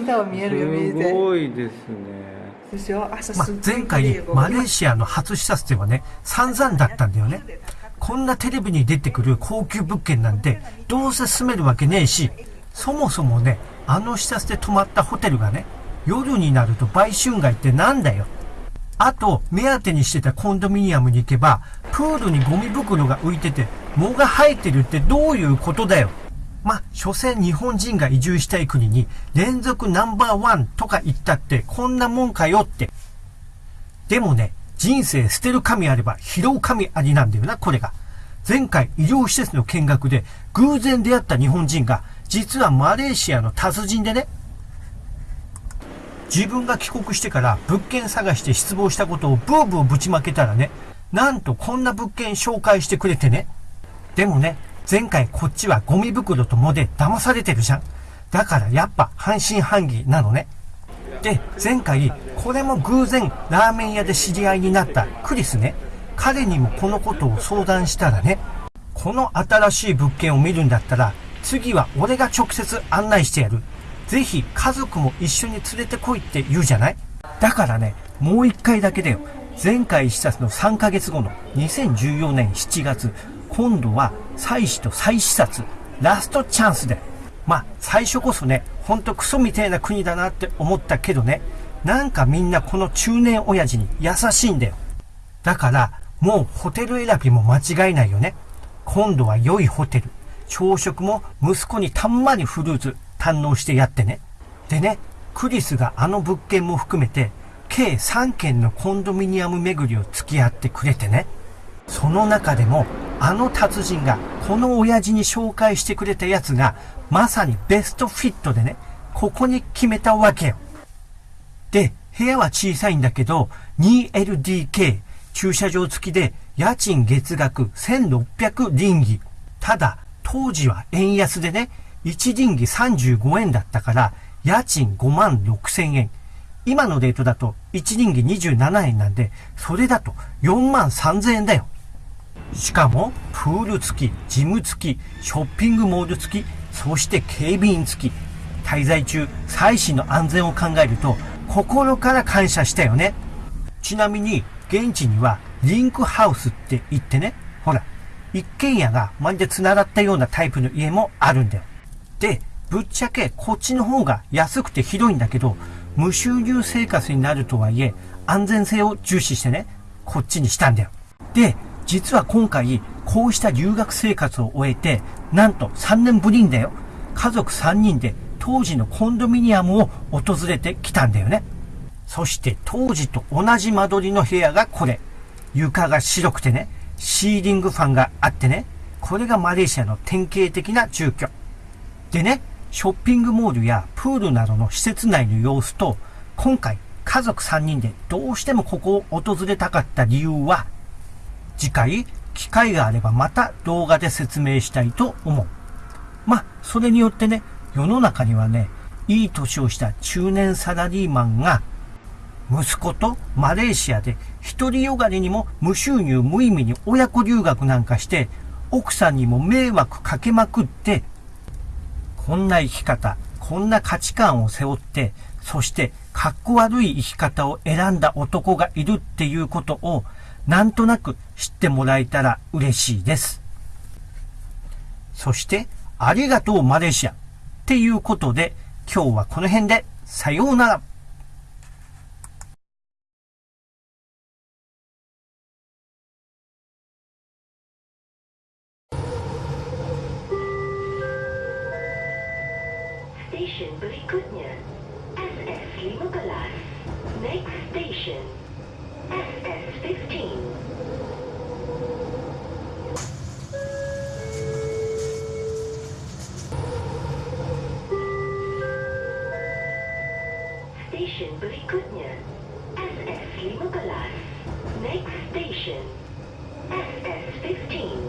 多分見えるよ見えてすごいですね。でしょ朝ますあっ、ごい前回マレーシアの初視察ではね、散々だったんだよね。こんなテレビに出てくる高級物件なんて、どうせ住めるわけねえし、そもそもね、あの視察で泊まったホテルがね、夜になると売春街ってなんだよ。あと、目当てにしてたコンドミニアムに行けば、プールにゴミ袋が浮いてて、藻が生えてるってどういうことだよ。まあ、所詮日本人が移住したい国に連続ナンバーワンとか言ったってこんなもんかよって。でもね、人生捨てる神あれば拾う神ありなんだよな、これが。前回医療施設の見学で偶然出会った日本人が実はマレーシアの達人でね、自分が帰国してから物件探して失望したことをブーブーぶちまけたらね、なんとこんな物件紹介してくれてね。でもね、前回こっちはゴミ袋と藻で騙されてるじゃん。だからやっぱ半信半疑なのね。で、前回、これも偶然ラーメン屋で知り合いになったクリスね。彼にもこのことを相談したらね、この新しい物件を見るんだったら、次は俺が直接案内してやる。ぜひ家族も一緒に連れてこいって言うじゃないだからね、もう一回だけだよ。前回視察の3ヶ月後の2014年7月、今度は再視と再視察、ラストチャンスで。まあ、最初こそね、ほんとクソみたいな国だなって思ったけどね、なんかみんなこの中年親父に優しいんだよ。だから、もうホテル選びも間違いないよね。今度は良いホテル。朝食も息子にたんまりフルーツ堪能してやってね。でね、クリスがあの物件も含めて、計3軒のコンドミニアム巡りを付き合ってくれてね。その中でも、あの達人がこの親父に紹介してくれたやつが、まさにベストフィットでね、ここに決めたわけよ。で、部屋は小さいんだけど、2LDK、駐車場付きで、家賃月額1600リンギ。ただ、当時は円安でね、1リンギ35円だったから、家賃5万6千円。今のレートだと1リンギ27円なんで、それだと4万3千円だよ。しかも、プール付き、ジム付き、ショッピングモール付き、そして警備員付き。滞在中、妻子の安全を考えると、心から感謝したよね。ちなみに、現地には、リンクハウスって言ってね、ほら、一軒家がまるで繋がったようなタイプの家もあるんだよ。で、ぶっちゃけこっちの方が安くて広いんだけど、無収入生活になるとはいえ、安全性を重視してね、こっちにしたんだよ。で、実は今回、こうした留学生活を終えて、なんと3年ぶりにだよ。家族3人で当時のコンドミニアムを訪れてきたんだよね。そして当時と同じ間取りの部屋がこれ。床が白くてね、シーリングファンがあってね、これがマレーシアの典型的な住居。でね、ショッピングモールやプールなどの施設内の様子と、今回家族3人でどうしてもここを訪れたかった理由は、次回機会があればまた動画で説明したいと思う。まあ、それによってね、世の中にはね、いい年をした中年サラリーマンが、息子とマレーシアで一人よがりにも無収入無意味に親子留学なんかして、奥さんにも迷惑かけまくって、こんな生き方、こんな価値観を背負って、そして、かっこ悪い生き方を選んだ男がいるっていうことを、なんとなく知ってもらえたら嬉しいです。そして、ありがとうマレーシアっていうことで、今日はこの辺で、さようなら。Station berikutnya SS 15. Next station Station berikutnya SS 15. Next station SS 15.